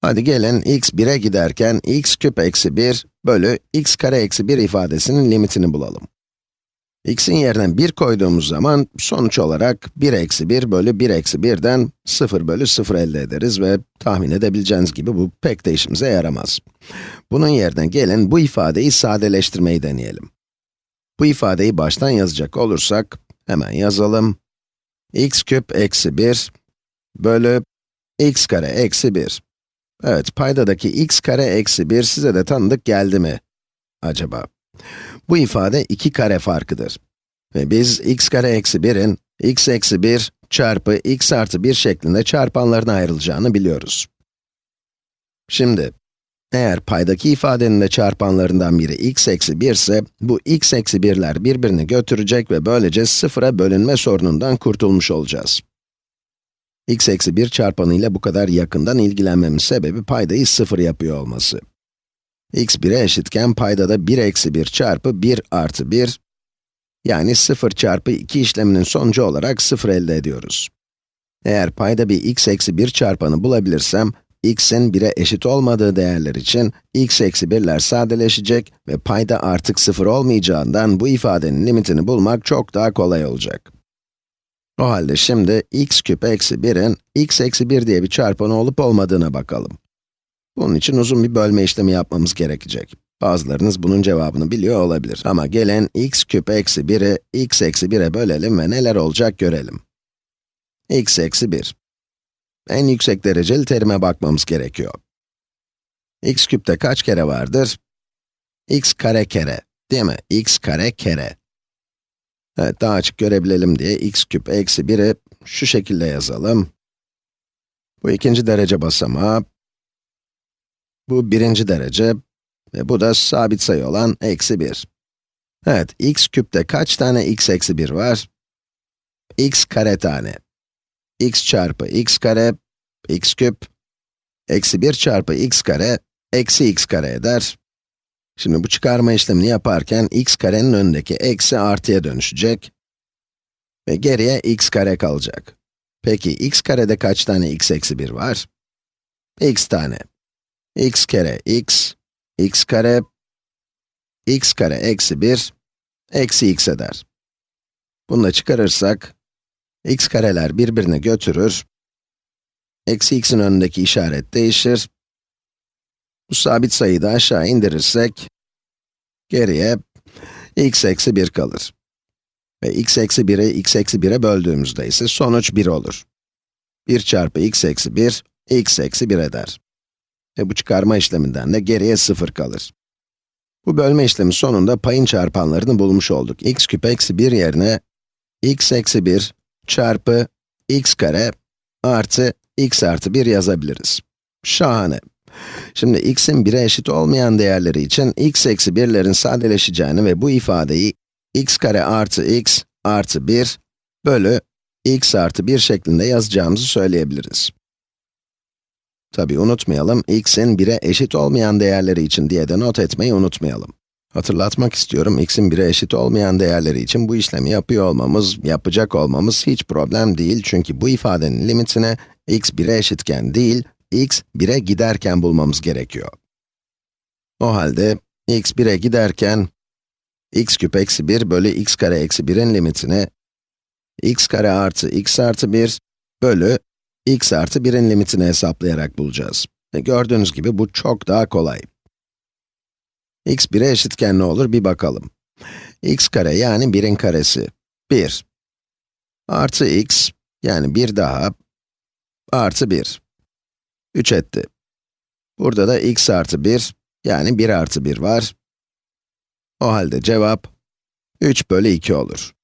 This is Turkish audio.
Hadi gelin x 1'e giderken x küp eksi 1 bölü x kare eksi 1 ifadesinin limitini bulalım. x'in yerine 1 koyduğumuz zaman sonuç olarak 1 eksi 1 bölü 1 eksi 1'den 0 bölü 0 elde ederiz ve tahmin edebileceğiniz gibi bu pek de işimize yaramaz. Bunun yerine gelin bu ifadeyi sadeleştirmeyi deneyelim. Bu ifadeyi baştan yazacak olursak, hemen yazalım. x küp eksi 1 bölü x kare eksi 1. Evet, paydadaki x kare eksi 1 size de tanıdık geldi mi acaba? Bu ifade 2 kare farkıdır. Ve biz x kare eksi 1'in x eksi 1 çarpı x artı 1 şeklinde çarpanlarına ayrılacağını biliyoruz. Şimdi, eğer paydaki ifadenin de çarpanlarından biri x eksi 1 ise, bu x eksi 1'ler birbirini götürecek ve böylece sıfıra bölünme sorunundan kurtulmuş olacağız x eksi 1 çarpanı ile bu kadar yakından ilgilenmemin sebebi paydayı 0 yapıyor olması. x 1'e eşitken paydada 1 eksi 1 çarpı 1 artı 1, yani 0 çarpı 2 işleminin sonucu olarak 0 elde ediyoruz. Eğer payda bir x eksi 1 çarpanı bulabilirsem, x'in 1'e eşit olmadığı değerler için x eksi 1'ler sadeleşecek ve payda artık 0 olmayacağından bu ifadenin limitini bulmak çok daha kolay olacak. O halde şimdi x küp eksi 1'in x eksi 1 diye bir çarpanı olup olmadığına bakalım. Bunun için uzun bir bölme işlemi yapmamız gerekecek. Bazılarınız bunun cevabını biliyor olabilir. Ama gelin x küp eksi 1'i x eksi 1'e bölelim ve neler olacak görelim. x eksi 1. En yüksek dereceli terime bakmamız gerekiyor. x küpte kaç kere vardır? x kare kere, değil mi? x kare kere. Evet, daha açık görebilelim diye x küp eksi 1'i şu şekilde yazalım. Bu ikinci derece basamağı, bu birinci derece ve bu da sabit sayı olan eksi 1. Evet, x küpte kaç tane x eksi 1 var? x kare tane. x çarpı x kare, x küp, eksi 1 çarpı x kare, eksi x kare eder. Şimdi bu çıkarma işlemini yaparken x karenin önündeki eksi artıya dönüşecek. Ve geriye x kare kalacak. Peki x karede kaç tane x eksi 1 var? x tane. x kere x, x kare, x kare eksi 1, eksi x eder. Bunu da çıkarırsak, x kareler birbirini götürür. Eksi x'in önündeki işaret değişir bu sabit sayıyı da aşağı indirirsek, geriye x eksi 1 kalır. Ve x eksi 1'i x eksi 1'e böldüğümüzde ise sonuç 1 olur. 1 çarpı x eksi 1, x eksi 1 eder. Ve bu çıkarma işleminden de geriye 0 kalır. Bu bölme işlemi sonunda payın çarpanlarını bulmuş olduk. x küp eksi 1 yerine x eksi 1 çarpı x kare artı x artı 1 yazabiliriz. Şahane. Şimdi x'in 1'e eşit olmayan değerleri için x eksi 1'lerin sadeleşeceğini ve bu ifadeyi x kare artı x artı 1 bölü x artı 1 şeklinde yazacağımızı söyleyebiliriz. Tabi unutmayalım, x'in 1'e eşit olmayan değerleri için diye de not etmeyi unutmayalım. Hatırlatmak istiyorum, x'in 1'e eşit olmayan değerleri için bu işlemi yapıyor olmamız, yapacak olmamız hiç problem değil çünkü bu ifadenin limitine x 1'e eşitken değil, x 1'e giderken bulmamız gerekiyor. O halde x 1'e giderken, x küp eksi 1 bölü x kare eksi 1'in limitini, x kare artı x artı 1 bölü x artı 1'in limitini hesaplayarak bulacağız. Ve gördüğünüz gibi bu çok daha kolay. x 1'e eşitken ne olur bir bakalım. x kare yani 1'in karesi, 1. Artı x, yani 1 daha, artı 1. 3 etti. Burada da x artı 1, yani 1 artı 1 var. O halde cevap 3 bölü 2 olur.